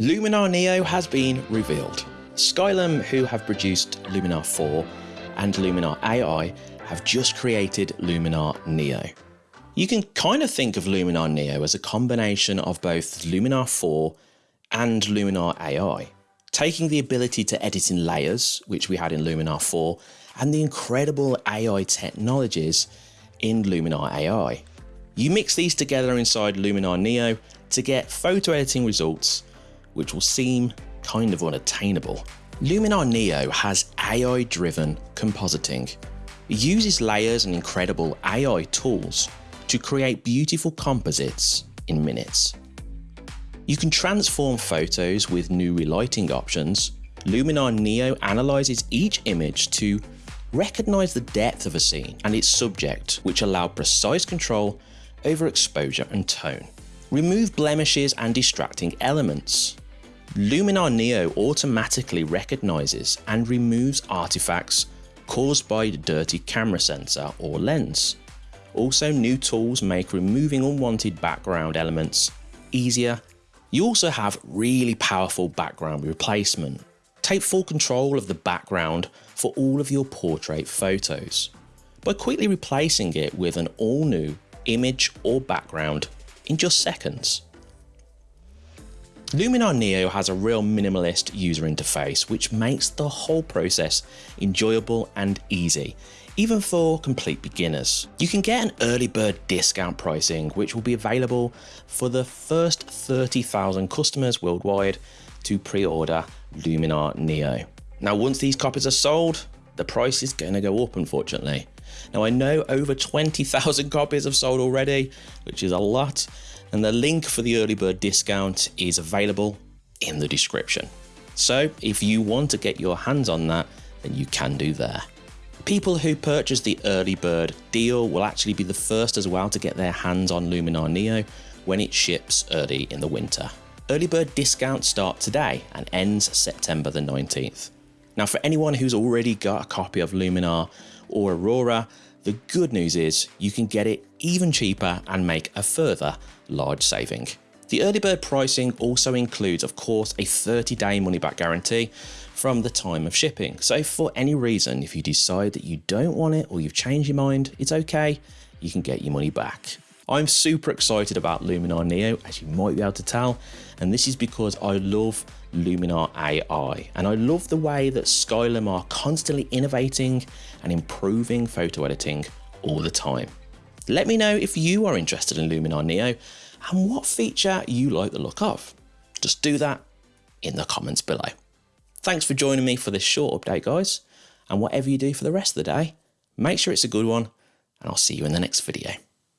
Luminar Neo has been revealed. Skylum, who have produced Luminar 4 and Luminar AI, have just created Luminar Neo. You can kind of think of Luminar Neo as a combination of both Luminar 4 and Luminar AI, taking the ability to edit in layers, which we had in Luminar 4, and the incredible AI technologies in Luminar AI. You mix these together inside Luminar Neo to get photo editing results which will seem kind of unattainable. Luminar Neo has AI driven compositing. It uses layers and incredible AI tools to create beautiful composites in minutes. You can transform photos with new relighting options. Luminar Neo analyzes each image to recognize the depth of a scene and its subject, which allow precise control over exposure and tone. Remove blemishes and distracting elements. Luminar Neo automatically recognizes and removes artifacts caused by the dirty camera sensor or lens. Also, new tools make removing unwanted background elements easier. You also have really powerful background replacement. Take full control of the background for all of your portrait photos by quickly replacing it with an all new image or background in just seconds. Luminar Neo has a real minimalist user interface which makes the whole process enjoyable and easy, even for complete beginners. You can get an early bird discount pricing which will be available for the first 30,000 customers worldwide to pre-order Luminar Neo. Now once these copies are sold, the price is going to go up unfortunately. Now I know over 20,000 copies have sold already, which is a lot, and the link for the early bird discount is available in the description. So if you want to get your hands on that, then you can do there. People who purchase the early bird deal will actually be the first as well to get their hands on Luminar Neo when it ships early in the winter. Early bird discounts start today and ends September the 19th. Now for anyone who's already got a copy of Luminar or Aurora, the good news is you can get it even cheaper and make a further large saving. The early bird pricing also includes, of course, a 30 day money back guarantee from the time of shipping. So for any reason, if you decide that you don't want it or you've changed your mind, it's okay, you can get your money back. I'm super excited about Luminar Neo, as you might be able to tell, and this is because I love Luminar AI, and I love the way that Skylum are constantly innovating and improving photo editing all the time. Let me know if you are interested in Luminar Neo and what feature you like the look of. Just do that in the comments below. Thanks for joining me for this short update guys, and whatever you do for the rest of the day, make sure it's a good one, and I'll see you in the next video.